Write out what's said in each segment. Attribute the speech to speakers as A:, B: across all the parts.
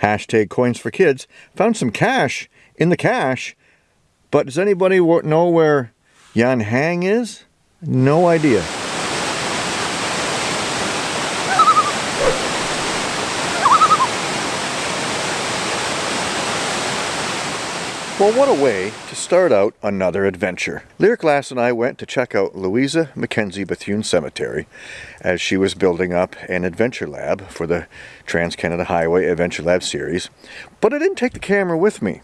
A: Hashtag coins for kids found some cash in the cache. But does anybody know where Yan Hang is? No idea. Well, what a way to start out another adventure. Lyric Lass and I went to check out Louisa Mackenzie Bethune Cemetery as she was building up an adventure lab for the Trans-Canada Highway Adventure Lab series. But I didn't take the camera with me.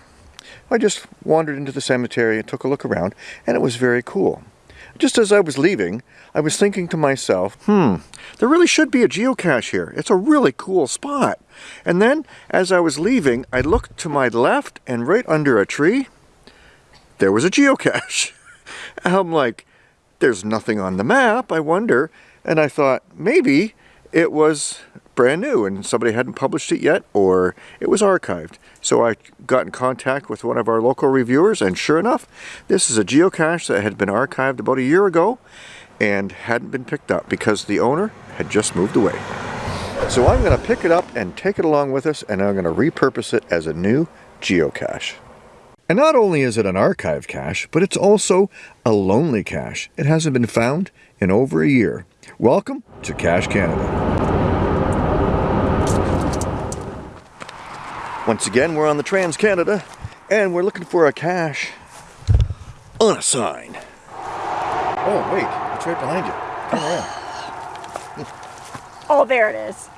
A: I just wandered into the cemetery and took a look around, and it was very cool. Just as I was leaving, I was thinking to myself, hmm, there really should be a geocache here. It's a really cool spot. And then, as I was leaving, I looked to my left and right under a tree, there was a geocache. I'm like, there's nothing on the map, I wonder. And I thought, maybe it was brand new and somebody hadn't published it yet or it was archived. So I got in contact with one of our local reviewers and sure enough, this is a geocache that had been archived about a year ago and hadn't been picked up because the owner had just moved away. So I'm going to pick it up and take it along with us and I'm going to repurpose it as a new geocache. And not only is it an archive cache, but it's also a lonely cache. It hasn't been found in over a year. Welcome to Cache Canada. Once again, we're on the Trans-Canada and we're looking for a cache on a sign. Oh, wait, it's right behind you. Come around.
B: Oh, there it is.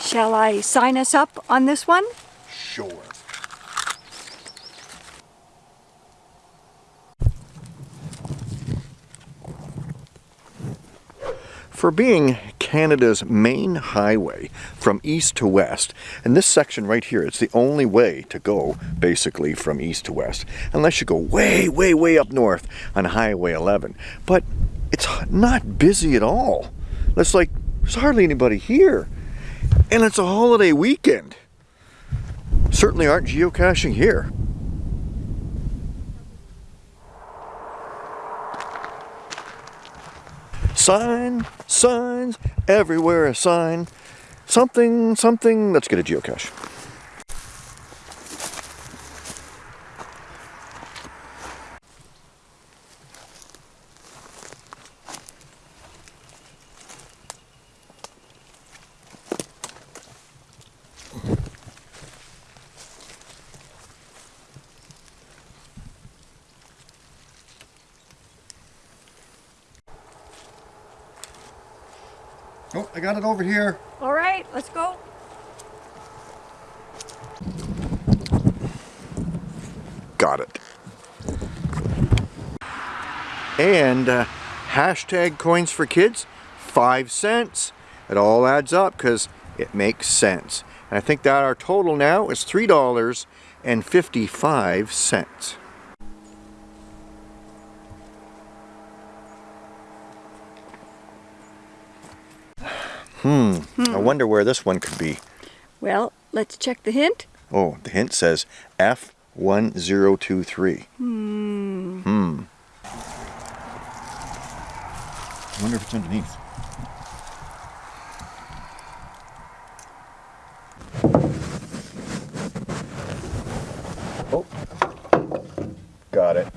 B: Shall I sign us up on this one?
A: Sure. For being Canada's main highway from east to west, and this section right here, it's the only way to go basically from east to west, unless you go way, way, way up north on Highway 11. But it's not busy at all. It's like, there's hardly anybody here. And it's a holiday weekend. Certainly aren't geocaching here. Sign, signs, everywhere a sign. Something, something, let's get a geocache. Oh, I got it over here.
B: All right, let's go.
A: Got it. And uh, hashtag coins for kids, five cents. It all adds up because it makes sense. And I think that our total now is $3.55. Hmm. hmm. I wonder where this one could be.
B: Well, let's check the hint.
A: Oh, the hint says F1023.
B: Hmm.
A: Hmm. I wonder if it's underneath. Oh. Got it.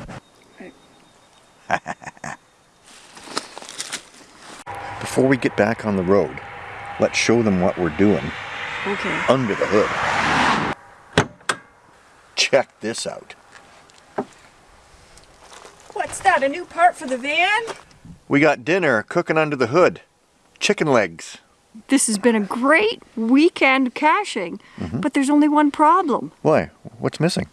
A: Before we get back on the road, Let's show them what we're doing
B: okay.
A: under the hood. Check this out.
B: What's that, a new part for the van?
A: We got dinner cooking under the hood. Chicken legs.
B: This has been a great weekend caching, mm -hmm. but there's only one problem.
A: Why? What's missing?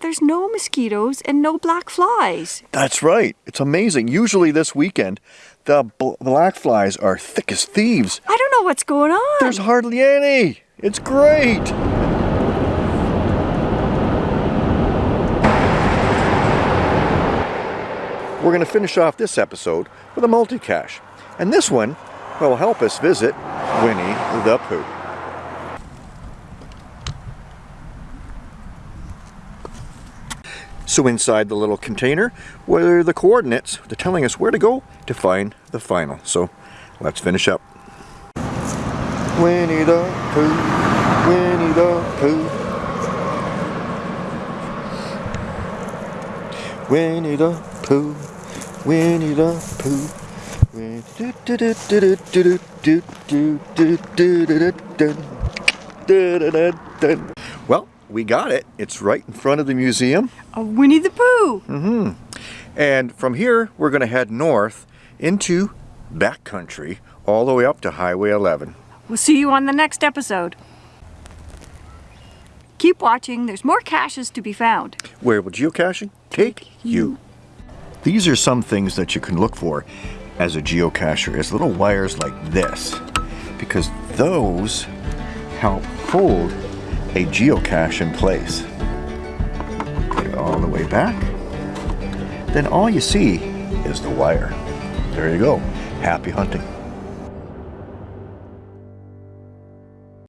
B: There's no mosquitoes and no black flies.
A: That's right. It's amazing. Usually this weekend, the black flies are thick as thieves.
B: I don't know what's going on.
A: There's hardly any. It's great. We're going to finish off this episode with a multi-cache. And this one will help us visit Winnie the Pooh. So inside the little container were the coordinates. They're telling us where to go to find the final. So let's finish up. Winnie the Pooh, Winnie the Pooh. Winnie the Pooh, Winnie the Pooh. Win- do- do- we got it. It's right in front of the museum.
B: A Winnie the Pooh.
A: Mm-hmm. And from here, we're going to head north into backcountry all the way up to Highway 11.
B: We'll see you on the next episode. Keep watching. There's more caches to be found.
A: Where will geocaching take you? These are some things that you can look for as a geocacher is little wires like this because those help hold a geocache in place. Put it all the way back. Then all you see is the wire. There you go. Happy hunting.